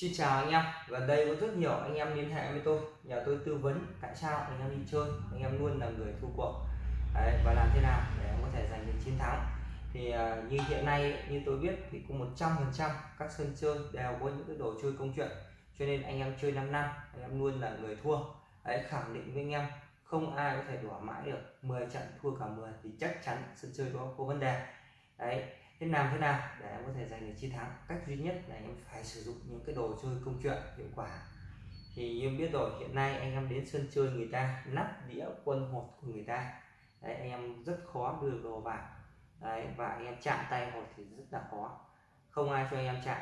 Xin chào anh em, gần đây có rất nhiều anh em liên hệ với tôi. Nhờ tôi tư vấn tại sao anh em đi chơi anh em luôn là người thua cuộc. Đấy, và làm thế nào để em có thể giành được chiến thắng. Thì uh, như hiện nay như tôi biết thì cũng 100 phần trăm các sân chơi đều có những cái đồ chơi công chuyện. Cho nên anh em chơi 5 năm anh em luôn là người thua. Đấy, khẳng định với anh em không ai có thể đỏ mãi được. 10 trận thua cả 10 thì chắc chắn sân chơi đó có vấn đề. Đấy thế làm thế nào? Để em có thể giành được chiến thắng. Cách duy nhất là em phải sử dụng những cái đồ chơi công chuyện hiệu quả. Thì như biết rồi, hiện nay anh em đến sân chơi người ta nắp đĩa quân hột của người ta. Đấy, anh em rất khó đưa đồ vào. Đấy, và anh em chạm tay hột thì rất là khó. Không ai cho anh em chạm.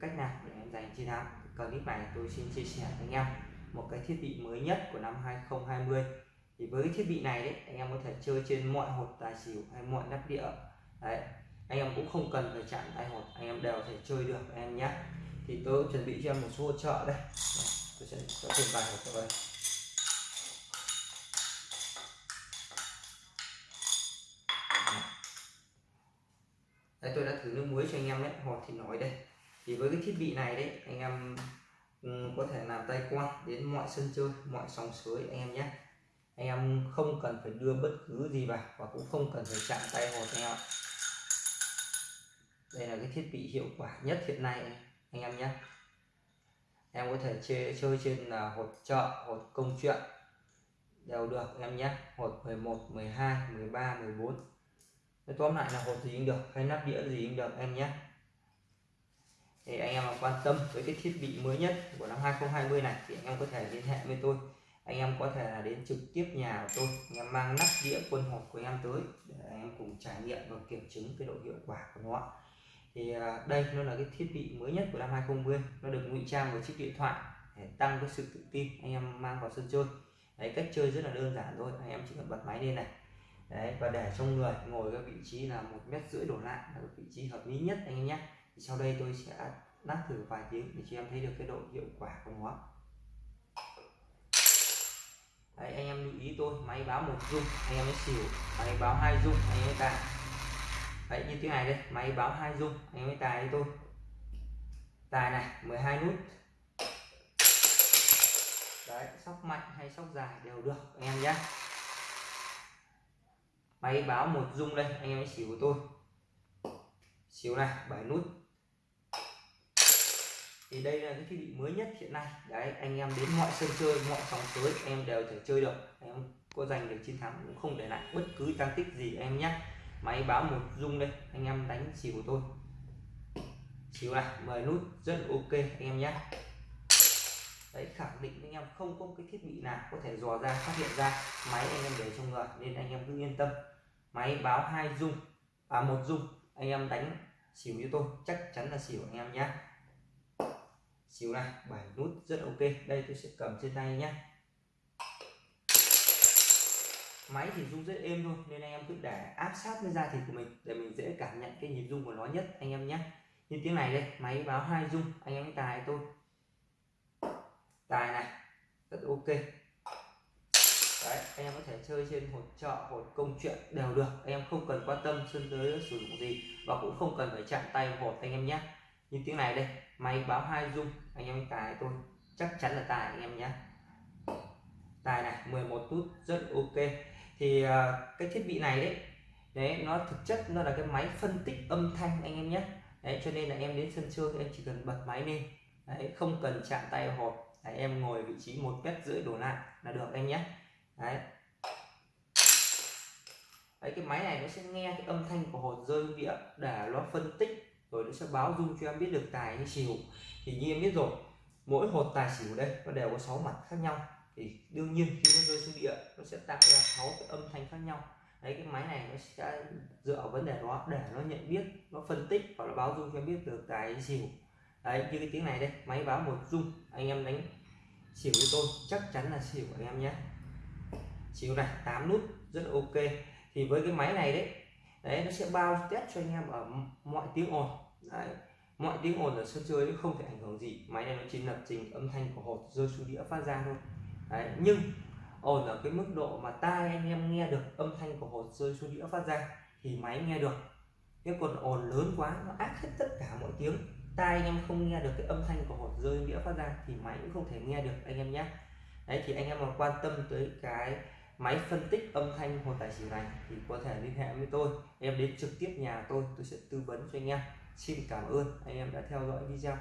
Cách nào để em giành chiến thắng? Clip này tôi xin chia sẻ với anh em. Một cái thiết bị mới nhất của năm 2020 thì với cái thiết bị này đấy, anh em có thể chơi trên mọi hột tài xỉu hay mọi nắp đĩa. Đấy anh em cũng không cần phải chạm tay hột, anh em đều thể chơi được anh em nhé. Thì tôi chuẩn bị cho em một số hỗ trợ đây. Tôi sẽ cho thêm vài hột cho đây đây, tôi đã thử nước muối cho anh em đấy, hột thì nói đây. Thì với cái thiết bị này đấy, anh em ừ, có thể làm tay quan đến mọi sân chơi, mọi sóng suối anh em nhé. Anh em không cần phải đưa bất cứ gì vào và cũng không cần phải chạm tay hột anh em ạ đây là cái thiết bị hiệu quả nhất hiện nay anh em nhé. Em có thể chơi, chơi trên là hột chợ hột công chuyện. Đều được em nhé. Hột 11 12 13 14 Nói tóm lại là hột gì cũng được hay nắp đĩa gì cũng được em nhé. Thì anh em mà quan tâm với cái thiết bị mới nhất của năm 2020 này thì anh em có thể liên hệ với tôi. Anh em có thể là đến trực tiếp nhà của tôi. Anh em mang nắp đĩa quân hộp của anh em tới để anh em cùng trải nghiệm và kiểm chứng cái độ hiệu quả của nó thì à, đây nó là cái thiết bị mới nhất của năm 2020 nó được ngụy trang vào chiếc điện thoại để tăng cái sự tự tin anh em mang vào sân chơi. Đấy, cách chơi rất là đơn giản thôi, anh em chỉ cần bật máy lên này. Đấy, và để trong người ngồi cái vị trí là một mét rưỡi đổ lại là vị trí hợp lý nhất anh em nhé. Thì sau đây tôi sẽ lắc thử vài tiếng để cho em thấy được cái độ hiệu quả của nó. Đấy, anh em lưu ý tôi, máy báo một dung anh em mới xỉu, máy báo hai dung anh em mới đấy, như thế này đây. Máy báo hai dung, anh em mới tài với tôi tài này 12 nút. Đấy, sóc mạnh hay sóc dài đều được, anh em nhé máy báo một dung đây, anh em xỉu của tôi. Xỉu này 7 nút. Thì đây là cái thiết bị mới nhất hiện nay. Đấy, anh em đến mọi sân chơi, mọi sóng suối em đều thể chơi được. Em có giành được chiến thắng cũng không để lại bất cứ tăng tích gì em nhé máy báo một dung đây, anh em đánh xỉu của tôi. Xỉu này 10 nút, rất ok, anh em nhé đấy, khẳng định anh em không có cái thiết bị nào có thể dò ra, phát hiện ra máy anh em để trong người, nên anh em cứ yên tâm. Máy báo hai dung à một dung, anh em đánh xỉu như tôi, chắc chắn là xỉu anh em nhé xỉu này, bảy nút, rất ok. Đây, tôi sẽ cầm trên tay nhé máy thì rung rất êm thôi nên anh em cứ để áp sát với da thịt của mình để mình dễ cảm nhận cái nhịp rung của nó nhất anh em nhé. Như tiếng này đây máy báo hai rung anh em tài tôi. Tài này rất ok. Đấy anh em có thể chơi trên hột chợ hột công chuyện đều được. Anh em không cần quan tâm sân tới sử dụng gì và cũng không cần phải chạm tay hột anh em nhé. Như tiếng này đây máy báo hai rung, anh em tài tôi. Chắc chắn là tài anh em nhé. Tài này 11 nút rất ok thì à, cái thiết bị này đấy đấy nó thực chất nó là cái máy phân tích âm thanh anh em nhé. Đấy cho nên là em đến sân chơi em chỉ cần bật máy lên. Đấy, không cần chạm tay hộp đấy, em ngồi vị trí một mét rưỡi đổ lại là được anh nhé. Đấy. Đấy cái máy này nó sẽ nghe cái âm thanh của hột rơi đĩa để nó phân tích rồi nó sẽ báo dung cho em biết được tài hay xỉu. Thì như em biết rồi mỗi hột tài xỉu đây nó đều có 6 mặt khác nhau thì đương nhiên khi nó rơi xuống địa, nó sẽ tạo ra sáu cái âm thanh khác nhau. Đấy, cái máy này nó sẽ dựa vào vấn đề đó để nó nhận biết, nó phân tích và nó báo dung cho biết được cái xỉu. Đấy, như cái tiếng này đây, máy báo một dung, anh em đánh xỉu với tôi, chắc chắn là xỉu anh em nhé. Xỉu này 8 nút, rất ok. Thì với cái máy này đấy đấy, nó sẽ bao test cho anh em ở mọi tiếng ồn. Đấy, mọi tiếng ồn ở sân chơi không thể ảnh hưởng gì. Máy này nó chỉ lập trình âm thanh của hột rơi xuống đĩa phát ra thôi đấy, nhưng, ồn ở cái mức độ mà tai anh em nghe được âm thanh của hột rơi xuống đĩa phát ra thì máy nghe được. Cái còn ồn lớn quá, nó ác hết tất cả mọi tiếng. Tai anh em không nghe được cái âm thanh của hột rơi đĩa phát ra thì máy cũng không thể nghe được, anh em nhé. Đấy, thì anh em mà quan tâm tới cái máy phân tích âm thanh hồ tài xỉu này thì có thể liên hệ với tôi. Em đến trực tiếp nhà tôi tôi sẽ tư vấn cho anh em. Xin cảm ơn, anh em đã theo dõi video.